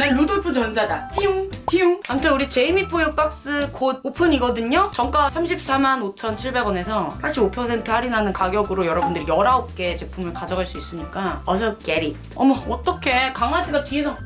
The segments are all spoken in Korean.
난 루돌프 전사다. 띠용 띠용. 아무튼 우리 제이미 포유 박스 곧 오픈이거든요. 정가 34만 5,700원에서 85% 할인하는 가격으로 여러분들이 19개 제품을 가져갈 수 있으니까 어서 it. 어머 어떡해. 강아지가 뒤에서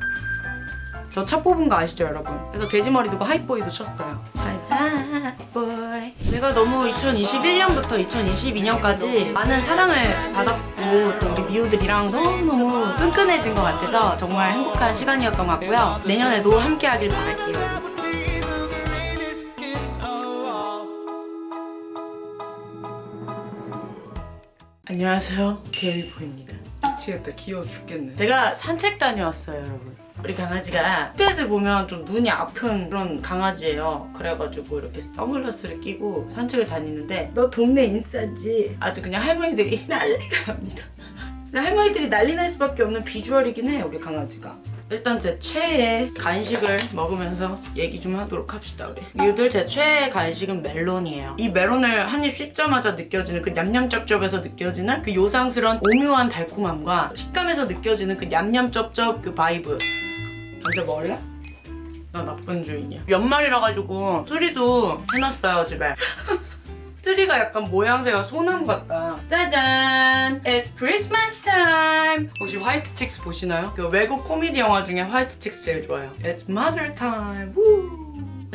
저 차 뽑은 거 아시죠 여러분? 그래서 돼지머리 두고 하이보이도 쳤어요. 잘 하이보이. 제가 너무 2021년부터 2022년까지 많은 사랑을 받았고 또 우리 미우들이랑 너무너무 끈끈해진 것 같아서 정말 행복한 시간이었던 것 같고요. 내년에도 함께 하길 바랄게요. 안녕하세요. 개미포입니다. 미치겠다 귀여워 죽겠네. 제가 산책 다녀왔어요 여러분 우리 강아지가 햇빛을 보면 좀 눈이 아픈 그런 강아지예요. 그래가지고 이렇게 선글라스를 끼고 산책을 다니는데 너 동네 인싸지? 아주 그냥 할머니들이 난리가 납니다. 할머니들이 난리 날 수밖에 없는 비주얼이긴 해 우리 강아지가. 일단 제 최애 간식을 먹으면서 얘기 좀 하도록 합시다 우리. 미우들 제 최애 간식은 멜론이에요. 이 멜론을 한 입 씹자마자 느껴지는 그 냠냠쩝쩝에서 느껴지는 그 요상스러운 오묘한 달콤함과 식감에서 느껴지는 그 냠냠쩝쩝 그 vibe 먼저 먹을래? 나 나쁜 주인이야 연말이라 가지고 트리도 해놨어요 집에 트리가 약간 모양새가 소나무 같다. 짜잔! It's Christmas time! 혹시 White Chicks 보시나요? 그 외국 코미디 영화 중에 White Chicks 제일 좋아요. It's mother time! 우!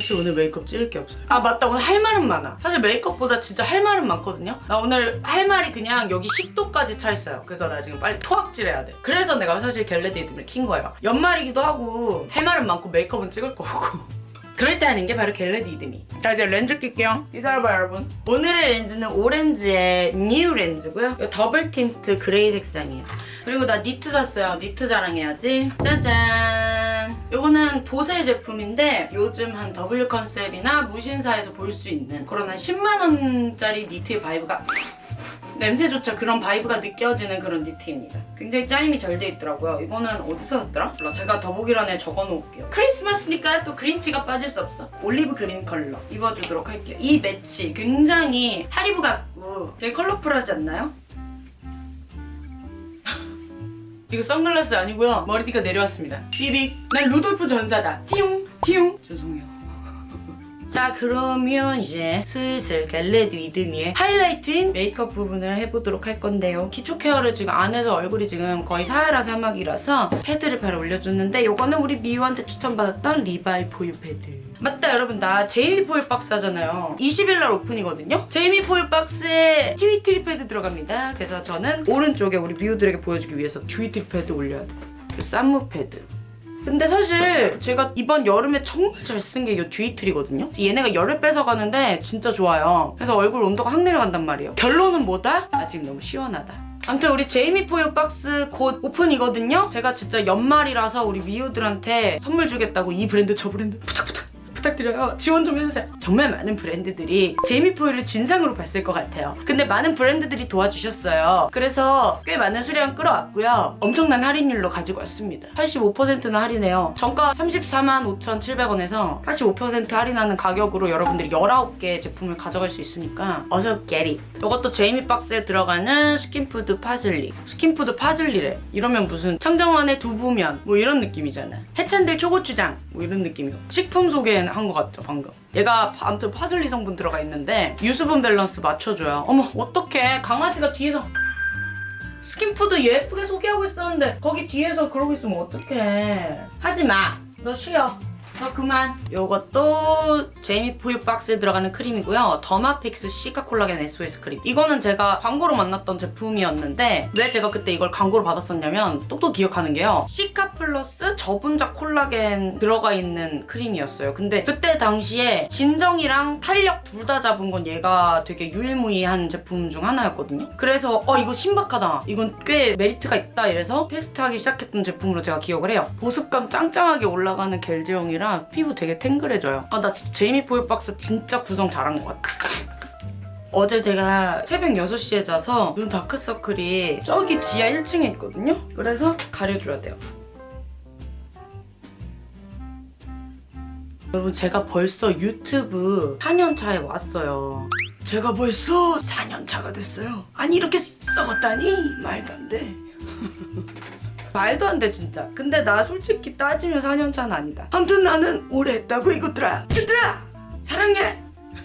사실 오늘 메이크업 찍을 게 없어요. 아 맞다 오늘 할 말은 많아. 사실 메이크업보다 진짜 할 말은 많거든요. 나 오늘 할 말이 그냥 여기 식도까지 차 있어요. 그래서 나 지금 빨리 토악질해야 돼. 그래서 내가 사실 get ready를 킨 거예요. 연말이기도 하고 할 말은 많고 메이크업은 찍을 거고. 그럴 때 하는 게 바로 get ready with me. 자 이제 렌즈 낄게요. 기다려봐요 여러분. 오늘의 렌즈는 오렌즈의 new 렌즈고요. 이거 double tint gray 색상이에요. 그리고 나 니트 샀어요. 니트 자랑해야지. 짜잔. 이거는 보세 제품인데 요즘 한 W 컨셉이나 무신사에서 볼 수 있는 그런 한 10만 원짜리 니트의 vibe가 냄새조차 그런 vibe가 느껴지는 그런 니트입니다. 굉장히 짜임이 잘 돼 있더라고요. 이거는 어디서 샀더라? 제가 더보기란에 적어놓을게요. 크리스마스니까 또 그린치가 빠질 수 없어. olive green 컬러 입어주도록 할게요. 이 매치 굉장히 하리보 같고 되게 컬러풀하지 않나요? 이거 선글라스 아니고요. 머리띠가 내려왔습니다. 삐빅. 난 루돌프 전사다. 띠용 띠용. 죄송해요. 자 그러면 이제 슬슬 get ready with me의 하이라이트인 메이크업 부분을 해보도록 할 건데요. 기초 care를 지금 안 해서 얼굴이 지금 거의 사하라 사막이라서 패드를 바로 올려줬는데 이거는 우리 미우한테 추천받았던 리바이 포유 패드. 맞다 여러분 나 제이미 포유 박스 하잖아요. 20일날 오픈이거든요. 제이미 포유 박스에 키위 트리 패드 들어갑니다. 그래서 저는 오른쪽에 우리 미우들에게 보여주기 위해서 키위 트리 패드 올려야 돼요. 그 쌈무 패드. 근데 사실 제가 이번 여름에 정말 잘 쓴 게 이 두 아이들이거든요. 얘네가 열을 뺏어가는데 진짜 좋아요. 그래서 얼굴 온도가 확 내려간단 말이에요. 결론은 뭐다? 아직 너무 시원하다. 아무튼 우리 제이미 포유 박스 곧 오픈이거든요. 제가 진짜 연말이라서 우리 미우들한테 선물 주겠다고 이 브랜드 저 브랜드 부탁부탁 부탁드려요. 지원 좀 해주세요. 정말 많은 브랜드들이 제이미 포유를 진상으로 봤을 것 같아요. 근데 많은 브랜드들이 도와주셨어요. 그래서 꽤 많은 수량 끌어왔고요. 엄청난 할인율로 가지고 왔습니다. 85%나 할인해요. 정가 34만 5,700원에서 85% 할인하는 가격으로 여러분들이 19개 제품을 가져갈 수 있으니까 어서 it. 이것도 제이미 박스에 들어가는 스킨푸드 파슬리. 스킨푸드 파슬리래. 이러면 무슨 청정원의 두부면 뭐 이런 느낌이잖아. 해찬들 초고추장 뭐 이런 느낌이고. 식품 소개 한 것 같죠 방금. 얘가 파- 아무튼 파슬리 성분 들어가 있는데 유수분 밸런스 맞춰줘요. 어머 어떡해 강아지가 뒤에서 스킨푸드 예쁘게 소개하고 있었는데 거기 뒤에서 그러고 있으면 어떡해 하지마 너 쉬어 너 그만. 요것도 제이미 포유 박스에 들어가는 크림이고요. 더마픽스 시카 콜라겐 SOS 크림. 이거는 제가 광고로 만났던 제품이었는데 왜 제가 그때 이걸 광고로 받았었냐면 똑똑히 기억하는 게요. 시카 플러스 저분자 콜라겐 들어가 있는 크림이었어요. 근데 그때 당시에 진정이랑 탄력 둘 다 잡은 건 얘가 되게 유일무이한 제품 중 하나였거든요. 그래서 어 이거 신박하다. 이건 꽤 메리트가 있다. 이래서 테스트하기 시작했던 제품으로 제가 기억을 해요. 보습감 짱짱하게 올라가는 겔 제형이 라 피부 되게 탱글해져요. 아 나 제이미 포유 박스 진짜 구성 잘한 것 같아. 어제 제가 새벽 6시에 자서 눈 다크서클이 저기 지하 1층에 있거든요? 그래서 가려줘야 돼요. 여러분 제가 벌써 유튜브 4년차에 왔어요. 제가 벌써 4년차가 됐어요. 아니 이렇게 썩었다니? 말도 안 돼 말도 안 돼 진짜. 근데 나 솔직히 따지면 4년차는 아니다. 아무튼 나는 오래 했다고 이것들아. 얘들아! 사랑해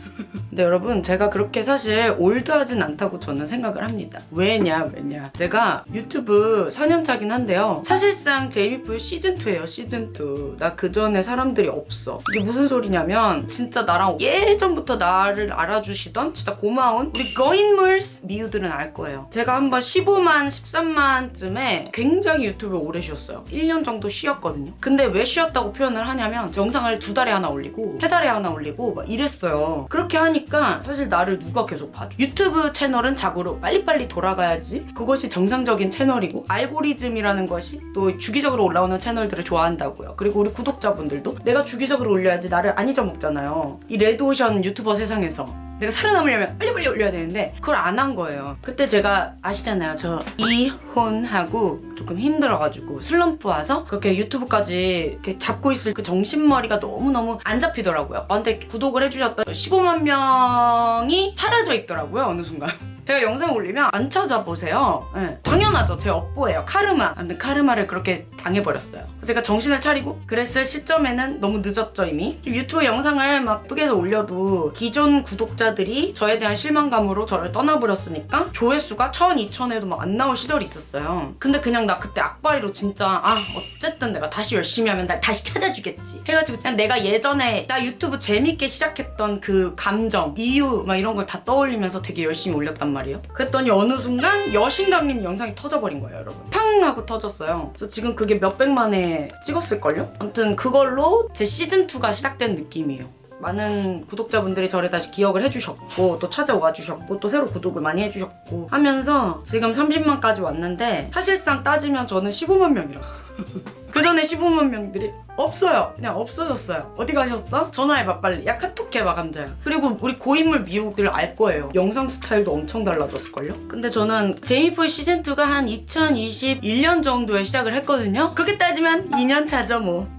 근데 여러분 제가 그렇게 사실 올드하진 않다고 저는 생각을 합니다. 왜냐 왜냐. 제가 유튜브 4년차긴 한데요. 사실상 제이미풀 시즌2예요 시즌2 나 그전에 사람들이 없어. 이게 무슨 소리냐면 진짜 나랑 예전부터 나를 알아주시던 진짜 고마운 우리 거인물스 미우들은 알 거예요. 제가 한번 15만 13만쯤에 굉장히 유튜브를 오래 쉬었어요. 1년 정도 쉬었거든요. 근데 왜 쉬었다고 표현을 하냐면 영상을 두 달에 하나 올리고 세 달에 하나 올리고 막 이랬어요. 그렇게 하니까 사실 나를 누가 계속 봐줘? 유튜브 채널은 자고로 빨리빨리 돌아가야지. 그것이 정상적인 채널이고 알고리즘이라는 것이 또 주기적으로 올라오는 채널들을 좋아한다고요. 그리고 우리 구독자분들도 내가 주기적으로 올려야지 나를 안 잊어먹잖아요. 이 레드오션 유튜버 세상에서 내가 살아남으려면 빨리 빨리 올려야 되는데 그걸 안 한 거예요. 그때 제가 아시잖아요. 저 이혼하고 조금 힘들어가지고 슬럼프 와서 그렇게 유튜브까지 이렇게 잡고 있을 그 정신머리가 너무너무 안 잡히더라고요. 아, 근데 구독을 해주셨던 15만 명이 사라져 있더라고요 어느 순간 제가 영상 올리면 안 찾아보세요. 네. 당연하죠. 제 업보예요. 카르마. 근데 카르마를 그렇게 당해버렸어요. 제가 정신을 차리고 그랬을 시점에는 너무 늦었죠 이미. 유튜브 영상을 막 예쁘게 해서 올려도 기존 구독자들이 저에 대한 실망감으로 저를 떠나버렸으니까 조회수가 1000, 2000에도 막 안 나올 시절이 있었어요. 근데 그냥 나 그때 악바리로 진짜 아 어쨌든 내가 다시 열심히 하면 날 다시 찾아주겠지. 해가지고 그냥 내가 예전에 나 유튜브 재밌게 시작했던 그 감정, 이유 막 이런 걸 다 떠올리면서 되게 열심히 올렸단 말이에요. 그랬더니 어느 순간 여신강림 영상이 터져버린 거예요, 여러분. 팡 하고 터졌어요. 그래서 지금 그게 몇백만에 찍었을걸요? 아무튼 그걸로 제 시즌2가 시작된 느낌이에요. 많은 구독자분들이 저를 다시 기억을 해주셨고 또 찾아와 주셨고 또 새로 구독을 많이 해주셨고 하면서 지금 30만까지 왔는데 사실상 따지면 저는 15만 명이라 그 전에 15만 명들이 없어요. 그냥 없어졌어요. 어디 가셨어? 전화해봐 빨리. 야 카톡 해봐 감자야. 그리고 우리 고인물 미국들 알 거예요. 영상 스타일도 엄청 달라졌을걸요? 근데 저는 제이미포의 시즌2가 한 2021년 정도에 시작을 했거든요. 그렇게 따지면 2년 차죠 뭐.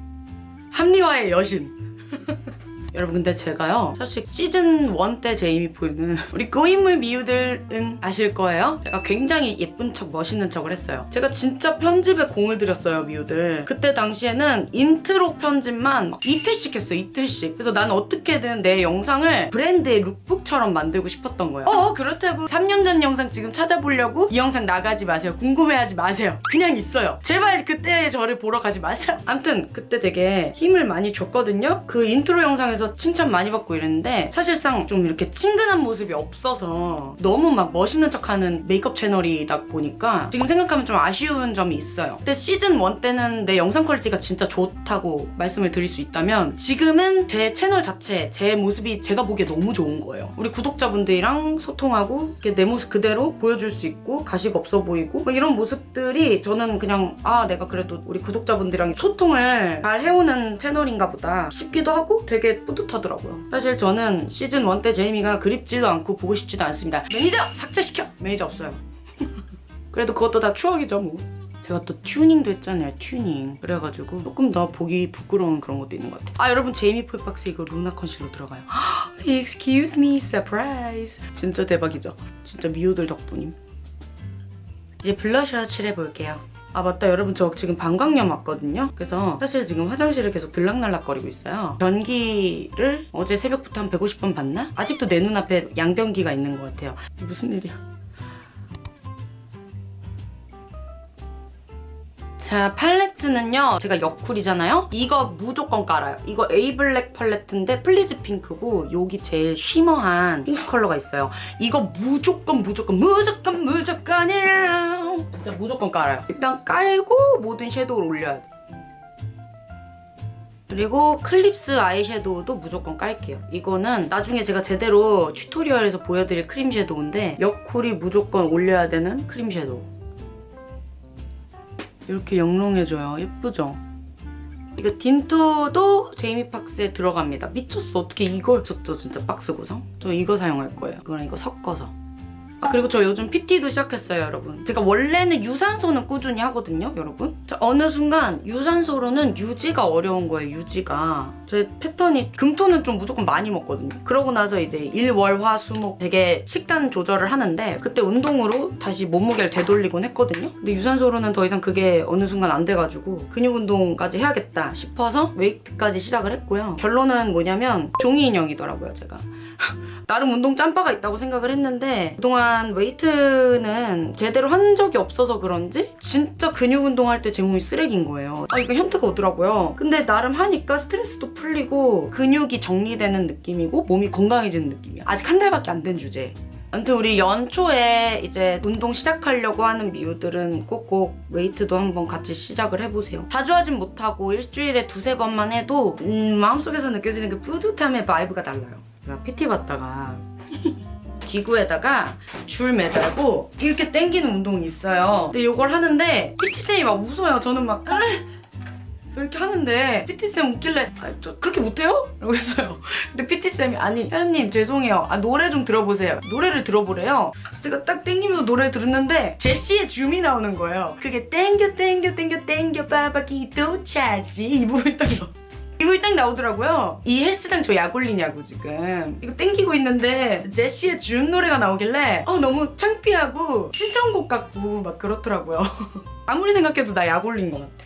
합리화의 여신. 여러분 근데 제가요 사실 시즌 1 때 제이미포유는 우리 고인물 미우들은 아실 거예요. 제가 굉장히 예쁜 척 멋있는 척을 했어요. 제가 진짜 편집에 공을 들였어요 미우들. 그때 당시에는 인트로 편집만 막 이틀씩 했어요 이틀씩. 그래서 나는 어떻게든 내 영상을 브랜드의 lookbook처럼 만들고 싶었던 거예요. 어 그렇다고 3년 전 영상 지금 찾아보려고 이 영상 나가지 마세요. 궁금해하지 마세요. 그냥 있어요. 제발 그때 저를 보러 가지 마세요. 암튼 그때 되게 힘을 많이 줬거든요. 그 인트로 영상에서 칭찬 많이 받고 이랬는데 사실상 좀 이렇게 친근한 모습이 없어서 너무 막 멋있는 척하는 메이크업 채널이다 보니까 지금 생각하면 좀 아쉬운 점이 있어요. 근데 시즌 1 때는 내 영상 quality가 진짜 좋다고 말씀을 드릴 수 있다면 지금은 제 채널 자체 제 모습이 제가 보기에 너무 좋은 거예요. 우리 구독자분들이랑 소통하고 이렇게 내 모습 그대로 보여줄 수 있고 가식 없어 보이고 뭐 이런 모습들이 저는 그냥 아 내가 그래도 우리 구독자분들이랑 소통을 잘 해오는 채널인가 보다 싶기도 하고 되게 뿌듯 하더라고요. 사실 저는 시즌 1 때 제이미가 그립지도 않고 보고 싶지도 않습니다. 매니저 삭제시켜! 매니저 없어요. 그래도 그것도 다 추억이죠 뭐. 제가 또 튜닝도 했잖아요 튜닝. 그래가지고 조금 더 보기 부끄러운 그런 것도 있는 것 같아요. 아 여러분 제이미 폴박스 이거 루나 컨실러 들어가요. Excuse me surprise. 진짜 대박이죠? 진짜 미우들 덕분임. 이제 블러셔 칠해볼게요 아 맞다. 여러분 저 지금 방광염 왔거든요. 그래서 사실 지금 화장실을 계속 들락날락거리고 있어요. 변기를 어제 새벽부터 한 150번 봤나? 아직도 내 눈앞에 양변기가 있는 것 같아요. 무슨 일이야? 자 팔레트는요 제가 여쿨이잖아요? 이거 무조건 깔아요. 이거 에이블랙 팔레트인데 플리즈 핑크고 여기 제일 shimmer한 핑크 컬러가 있어요. 이거 무조건 무조건 무조건 무조건이야 진짜 무조건 깔아요 일단 깔고 모든 섀도우를 올려야 돼 그리고 클립스 아이섀도우도 무조건 깔게요. 이거는 나중에 제가 제대로 tutorial에서 보여드릴 크림 섀도우인데 여쿨이 무조건 올려야 되는 크림 섀도우. 이렇게 영롱해져요. 예쁘죠? 이거 딘토도 제이미 박스에 들어갑니다. 미쳤어. 어떻게 이걸 줬죠? 진짜 박스 구성? 저 이거 사용할 거예요. 이거랑 이거 섞어서. 아 그리고 저 요즘 PT도 시작했어요 여러분. 제가 원래는 유산소는 꾸준히 하거든요 여러분. 자, 어느 순간 유산소로는 유지가 어려운 거예요 유지가. 제 패턴이 금토는 좀 무조건 많이 먹거든요. 그러고 나서 이제 일월화수목 되게 식단 조절을 하는데 그때 운동으로 다시 몸무게를 되돌리곤 했거든요. 근데 유산소로는 더 이상 그게 어느 순간 안 돼가지고 근육 운동까지 해야겠다 싶어서 웨이트까지 시작을 했고요. 결론은 뭐냐면 종이 인형이더라고요 제가 나름 운동 짬바가 있다고 생각을 했는데 그동안 웨이트는 제대로 한 적이 없어서 그런지 진짜 근육 운동할 때 제 몸이 쓰레기인 거예요. 아 이거 현타가 오더라고요. 근데 나름 하니까 스트레스도 풀리고 근육이 정리되는 느낌이고 몸이 건강해지는 느낌이야. 아직 한 달밖에 안 된 주제. 아무튼 우리 연초에 이제 운동 시작하려고 하는 미우들은 꼭꼭 웨이트도 한번 같이 시작을 해보세요. 자주 하진 못하고 일주일에 두세 번만 해도 음, 마음속에서 느껴지는 그 뿌듯함의 vibe가 달라요. 제가 PT 받다가 기구에다가 줄 매달고 이렇게 당기는 운동이 있어요. 근데 이걸 하는데 PT쌤이 막 웃어요. 저는 막 으! 이렇게 하는데 PT쌤 웃길래 아, 저 그렇게 못해요? 라고 했어요. 근데 PT쌤이 아니 회원님 죄송해요. 아, 노래 좀 들어보세요. 노래를 들어보래요. 제가 딱 땡기면서 노래 들었는데 제시의 줌이 나오는 거예요. 그게 땡겨 땡겨 땡겨 땡겨 빠바기 도 차지 이 부분 딱 나와. 이거 딱 나오더라고요. 이 헬스장 저 약 올리냐고 지금. 이거 땡기고 있는데 제시의 준 노래가 나오길래 어, 너무 창피하고 신청곡 같고 막 그렇더라고요. 아무리 생각해도 나 약 올린 것 같아.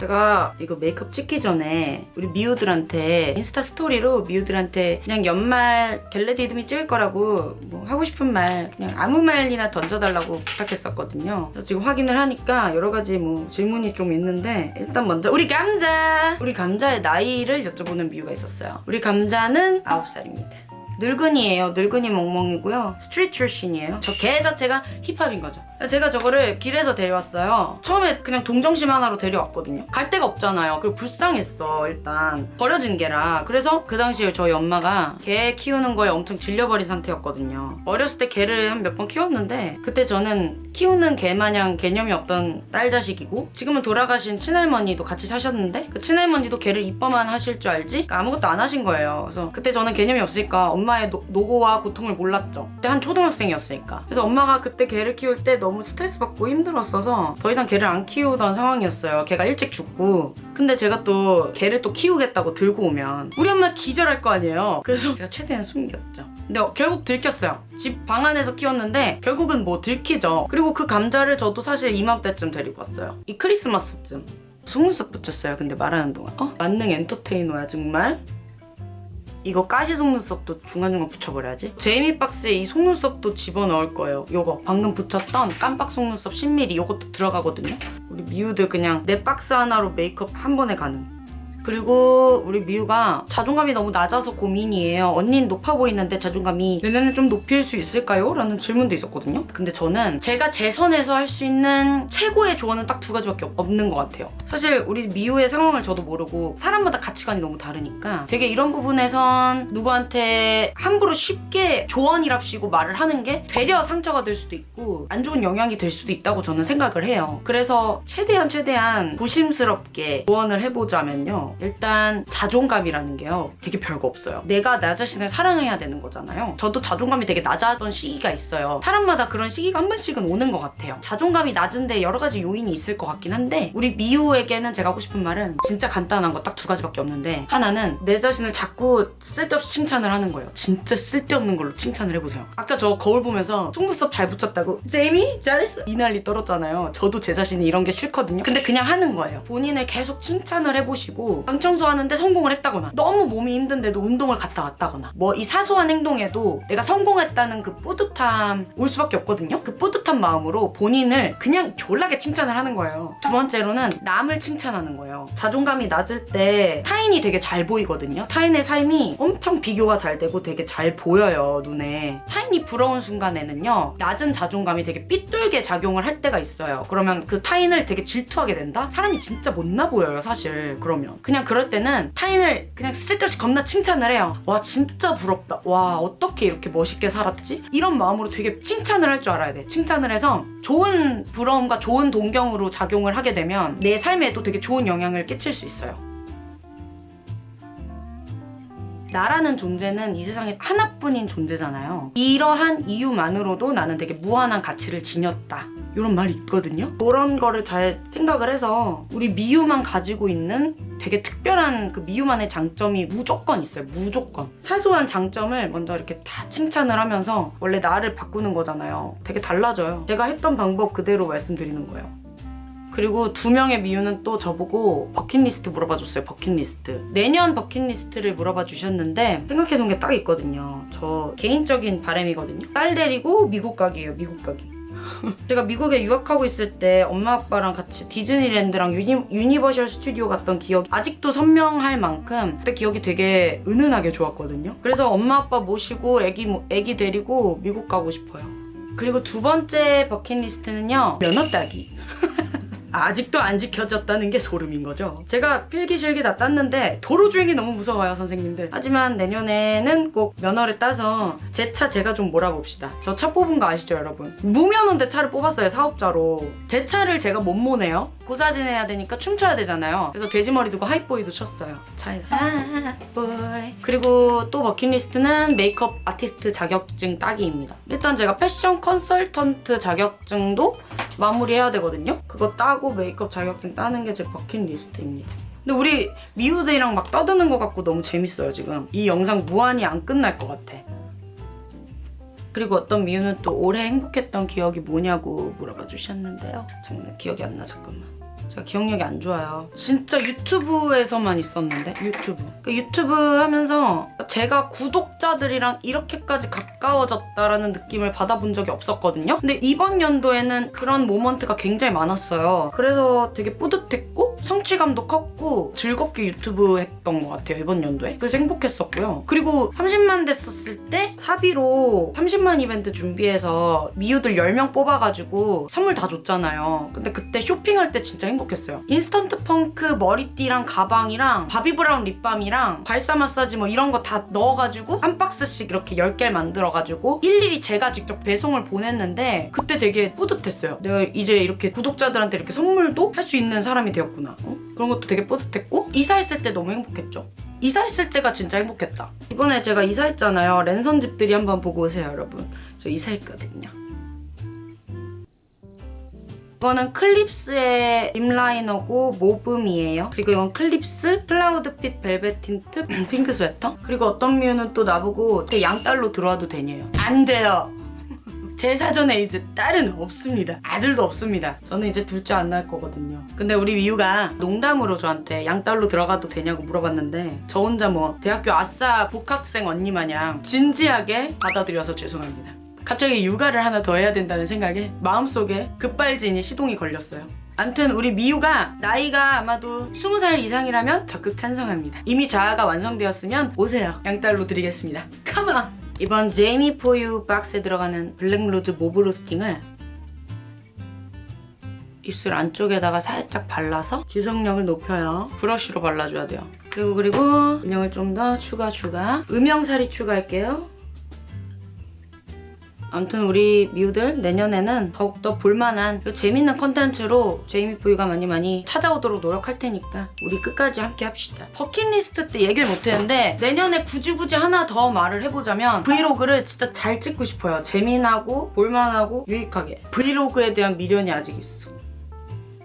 제가 이거 메이크업 찍기 전에 우리 미우들한테 인스타 스토리로 미우들한테 그냥 연말 get ready with me 찍을 거라고 뭐 하고 싶은 말 그냥 아무 말이나 던져달라고 부탁했었거든요. 그래서 지금 확인을 하니까 여러 가지 뭐 질문이 좀 있는데 일단 먼저 우리 감자! 우리 감자의 나이를 여쭤보는 미우가 있었어요. 우리 감자는 9살입니다. 늙은이에요. 늙은이 멍멍이고요. street 출신이에요. 저 개 자체가 힙합인 거죠. 제가 저거를 길에서 데려왔어요. 처음에 그냥 동정심 하나로 데려왔거든요. 갈 데가 없잖아요. 그리고 불쌍했어, 일단. 버려진 개라. 그래서 그 당시에 저희 엄마가 개 키우는 거에 엄청 질려버린 상태였거든요. 어렸을 때 개를 한 몇 번 키웠는데 그때 저는 키우는 개 마냥 개념이 없던 딸 자식이고 지금은 돌아가신 친할머니도 같이 사셨는데 그 친할머니도 개를 이뻐만 하실 줄 알지? 그러니까 아무것도 안 하신 거예요. 그래서 그때 저는 개념이 없으니까 엄마 의 노, 노고와 고통을 몰랐죠. 그때 한 초등학생이었으니까. 그래서 엄마가 그때 개를 키울 때 너무 스트레스 받고 힘들었어서 더 이상 개를 안 키우던 상황이었어요. 개가 일찍 죽고. 근데 제가 또 개를 또 키우겠다고 들고 오면 우리 엄마 기절할 거 아니에요. 그래서 제가 최대한 숨겼죠. 근데 결국 들켰어요. 집 방 안에서 키웠는데 결국은 뭐 들키죠. 그리고 그 감자를 저도 사실 이맘때쯤 데리고 왔어요. 이 크리스마스쯤. 속눈썹 붙였어요. 근데 말하는 동안. 어? 만능 엔터테이너야 정말. 이거 가시 속눈썹도 중간중간 붙여버려야지. 제이미 박스에 이 속눈썹도 집어넣을 거예요. 요거 방금 붙였던 깜빡 속눈썹 10mm 요것도 들어가거든요. 우리 미우들 그냥 내 박스 하나로 메이크업 한 번에 가능. 그리고 우리 미우가 자존감이 너무 낮아서 고민이에요. 언니는 높아 보이는데 자존감이 내년에 좀 높일 수 있을까요? 라는 질문도 있었거든요. 근데 저는 제가 제 선에서 할 수 있는 최고의 조언은 딱 두 가지밖에 없- 없는 것 같아요. 사실 우리 미우의 상황을 저도 모르고 사람마다 가치관이 너무 다르니까 되게 이런 부분에선 누구한테 함부로 쉽게 조언이랍시고 말을 하는 게 되려 상처가 될 수도 있고 안 좋은 영향이 될 수도 있다고 저는 생각을 해요. 그래서 최대한 최대한 조심스럽게 조언을 해보자면요. 일단 자존감이라는 게요. 되게 별거 없어요. 내가 나 자신을 사랑해야 되는 거잖아요. 저도 자존감이 되게 낮았던 시기가 있어요. 사람마다 그런 시기가 한 번씩은 오는 것 같아요. 자존감이 낮은데 여러 가지 요인이 있을 것 같긴 한데 우리 미우에게는 제가 하고 싶은 말은 진짜 간단한 거 딱 두 가지밖에 없는데 하나는 내 자신을 자꾸 쓸데없이 칭찬을 하는 거예요. 진짜 쓸데없는 걸로 칭찬을 해보세요. 아까 저 거울 보면서 속눈썹 잘 붙였다고 제이미 잘했어 이 난리 떨었잖아요. 저도 제 자신이 이런 게 싫거든요. 근데 그냥 하는 거예요. 본인을 계속 칭찬을 해보시고 방 청소하는데 성공을 했다거나 너무 몸이 힘든데도 운동을 갔다 왔다거나 뭐 이 사소한 행동에도 내가 성공했다는 그 뿌듯함 올 수밖에 없거든요. 그 뿌듯한 마음으로 본인을 그냥 졸라게 칭찬을 하는 거예요. 두 번째로는 남을 칭찬하는 거예요. 자존감이 낮을 때 타인이 되게 잘 보이거든요. 타인의 삶이 엄청 비교가 잘 되고 되게 잘 보여요, 눈에. 타인이 부러운 순간에는요, 낮은 자존감이 되게 삐뚤게 작용을 할 때가 있어요. 그러면 그 타인을 되게 질투하게 된다? 사람이 진짜 못나 보여요, 사실. 그러면. 그냥 그럴 때는 타인을 그냥 쓸데없이 겁나 칭찬을 해요. 와, 진짜 부럽다. 와, 어떻게 이렇게 멋있게 살았지? 이런 마음으로 되게 칭찬을 할 줄 알아야 돼. 칭찬을 해서 좋은 부러움과 좋은 동경으로 작용을 하게 되면 내 삶에도 되게 좋은 영향을 끼칠 수 있어요. 나라는 존재는 이 세상에 하나뿐인 존재잖아요. 이러한 이유만으로도 나는 되게 무한한 가치를 지녔다. 이런 말이 있거든요. 그런 거를 잘 생각을 해서 우리 미유만 가지고 있는 되게 특별한 그 미유만의 장점이 무조건 있어요. 무조건. 사소한 장점을 먼저 이렇게 다 칭찬을 하면서 원래 나를 바꾸는 거잖아요. 되게 달라져요. 제가 했던 방법 그대로 말씀드리는 거예요. 그리고 두 명의 미유는 또 저보고 버킷리스트 물어봐 줬어요. 버킷리스트. 내년 버킷리스트를 물어봐 주셨는데 생각해 놓은 게 딱 있거든요. 저 개인적인 바람이거든요. 딸 데리고 미국 가기예요. 미국 가기. 제가 미국에 유학하고 있을 때 엄마 아빠랑 같이 디즈니랜드랑 유니, 유니버셜 스튜디오 갔던 기억이 아직도 선명할 만큼 그때 기억이 되게 은은하게 좋았거든요. 그래서 엄마 아빠 모시고 애기, 모- 애기 데리고 미국 가고 싶어요. 그리고 두 번째 버킷리스트는요. 면허 따기. 아직도 안 지켜졌다는 게 소름인 거죠. 제가 필기실기 다 땄는데 도로 주행이 너무 무서워요, 선생님들. 하지만 내년에는 꼭 면허를 따서 제 차 제가 좀 몰아봅시다. 저 차 뽑은 거 아시죠, 여러분? 무면허인데 차를 뽑았어요, 사업자로. 제 차를 제가 못 모네요. 고사 지내야 되니까 춤춰야 되잖아요. 그래서 돼지머리 두고 Hype Boy도 쳤어요. 차에서 Hype Boy. 그리고 또 버킷리스트는 메이크업 아티스트 자격증 따기입니다. 일단 제가 패션 컨설턴트 자격증도 마무리해야 되거든요. 그거 따고 메이크업 자격증 따는 게 제 버킷리스트입니다. 근데 우리 미우들이랑 막 떠드는 것 같고 너무 재밌어요 지금. 이 영상 무한히 안 끝날 것 같아. 그리고 어떤 미우는 또 올해 행복했던 기억이 뭐냐고 물어봐 주셨는데요. 정말 기억이 안 나 잠깐만. 제가 기억력이 안 좋아요. 진짜 유튜브에서만 있었는데 유튜브. 그 유튜브 하면서 제가 구독자들이랑 이렇게까지 가까워졌다라는 느낌을 받아본 적이 없었거든요. 근데 이번 연도에는 그런 moment가 굉장히 많았어요. 그래서 되게 뿌듯했고 성취감도 컸고 즐겁게 유튜브 했던 것 같아요 이번 연도에. 그래서 행복했었고요. 그리고 30만 됐었을 때 사비로 30만 이벤트 준비해서 미우들 10명 뽑아가지고 선물 다 줬잖아요. 근데 그때 쇼핑할 때 진짜 행복 했어요. 인스턴트 펑크 머리띠랑 가방이랑 바비브라운 립밤이랑 발사 마사지 뭐 이런 거 다 넣어가지고 한 박스씩 이렇게 10개를 만들어가지고 일일이 제가 직접 배송을 보냈는데 그때 되게 뿌듯했어요. 내가 이제 이렇게 구독자들한테 이렇게 선물도 할 수 있는 사람이 되었구나. 어? 그런 것도 되게 뿌듯했고 이사했을 때 너무 행복했죠. 이사했을 때가 진짜 행복했다. 이번에 제가 이사했잖아요. 랜선 집들이 한번 보고 오세요, 여러분. 저 이사했거든요. 이거는 클립스의 립라이너고 모브미예요. 그리고 이건 클립스 클라우드 핏 벨벳 틴트 핑크 스웨터. 그리고 어떤 미우는 또 나보고 제 양딸로 들어와도 되냐요. 안 돼요. 제 사전에 이제 딸은 없습니다. 아들도 없습니다. 저는 이제 둘째 안 낳을 거거든요. 근데 우리 미우가 농담으로 저한테 양딸로 들어가도 되냐고 물어봤는데 저 혼자 뭐 대학교 아싸 복학생 언니 마냥 진지하게 받아들여서 죄송합니다. 갑자기 육아를 하나 더 해야 된다는 생각에 마음속에 급발진이 시동이 걸렸어요. 암튼 우리 미우가 나이가 아마도 20살 이상이라면 적극 찬성합니다. 이미 자아가 완성되었으면 오세요. 양딸로 드리겠습니다. Come on! 이번 제이미 포유 박스에 들어가는 블랙루즈 모브 로스팅을 입술 안쪽에다가 살짝 발라서 지속력을 높여요. 브러쉬로 발라줘야 돼요. 그리고 그리고 음영을 좀 더 추가 추가. 음영살이 추가할게요. 아무튼 우리 미우들 내년에는 더욱더 볼만한 재밌는 컨텐츠로 제이미 포유가 많이 많이 찾아오도록 노력할 테니까 우리 끝까지 함께 합시다. 버킷리스트 때 얘기를 못했는데 내년에 굳이 굳이 하나 더 말을 해보자면 브이로그를 진짜 잘 찍고 싶어요. 재미나고 볼만하고 유익하게. 브이로그에 대한 미련이 아직 있어.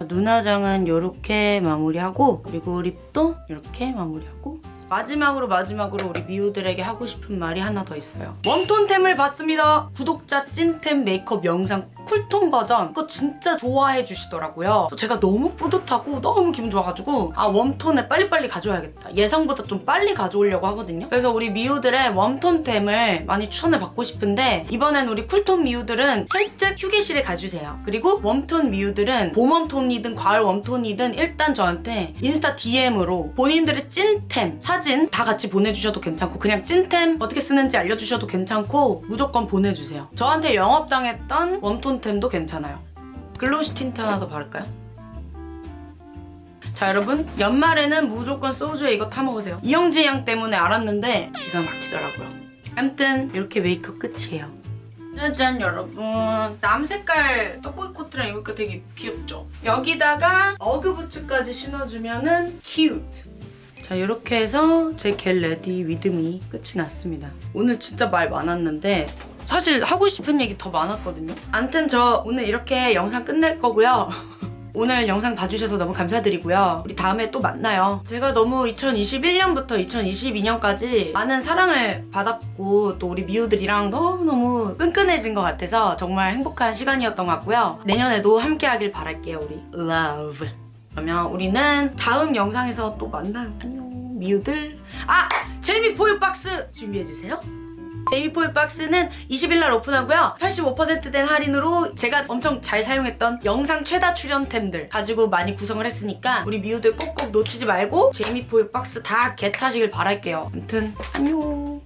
눈화장은 이렇게 마무리하고 그리고 립도 이렇게 마무리하고 마지막으로 마지막으로 우리 미우들에게 하고 싶은 말이 하나 더 있어요. 웜톤템을 봤습니다. 구독자 찐템 메이크업 영상 쿨톤 버전 그거 진짜 좋아해 주시더라고요. 제가 너무 뿌듯하고 너무 기분 좋아가지고 아 웜톤에 빨리빨리 가져와야겠다. 예상보다 좀 빨리 가져오려고 하거든요. 그래서 우리 미우들의 웜톤템을 많이 추천을 받고 싶은데 이번엔 우리 쿨톤 미우들은 살짝 휴게실에 가주세요. 그리고 웜톤 미우들은 봄 웜톤이든 가을 웜톤이든 일단 저한테 인스타 DM으로 본인들의 찐템 사진 다 같이 보내주셔도 괜찮고 그냥 찐템 어떻게 쓰는지 알려주셔도 괜찮고 무조건 보내주세요. 저한테 영업당했던 웜톤 템도 괜찮아요. 글로시 틴트 하나 더 바를까요? 자 여러분 연말에는 무조건 소주에 이거 타먹으세요. 이영지 양 때문에 알았는데 기가 막히더라고요. 아무튼 이렇게 메이크업 끝이에요. 짜잔 여러분 남 색깔 떡볶이 코트랑 입으니까 되게 귀엽죠? 여기다가 어그 부츠까지 신어주면은 cute 자 이렇게 해서 제 get ready with me 끝이 났습니다. 오늘 진짜 말 많았는데 사실 하고 싶은 얘기 더 많았거든요. 암튼 저 오늘 이렇게 영상 끝낼 거고요. 오늘 영상 봐주셔서 너무 감사드리고요. 우리 다음에 또 만나요. 제가 너무 2021년부터 2022년까지 많은 사랑을 받았고 또 우리 미우들이랑 너무너무 끈끈해진 것 같아서 정말 행복한 시간이었던 것 같고요. 내년에도 함께 하길 바랄게요. 우리 love. 그러면 우리는 다음 영상에서 또 만나요. 안녕 미우들. 아! 제이미 포유 박스 준비해주세요. 제이미포일 박스는 20일 날 오픈하고요. 85%된 할인으로 제가 엄청 잘 사용했던 영상 최다 출연템들 가지고 많이 구성을 했으니까 우리 미우들 꼭꼭 놓치지 말고 제이미포일 박스 다 겟하시길 바랄게요. 아무튼 안녕.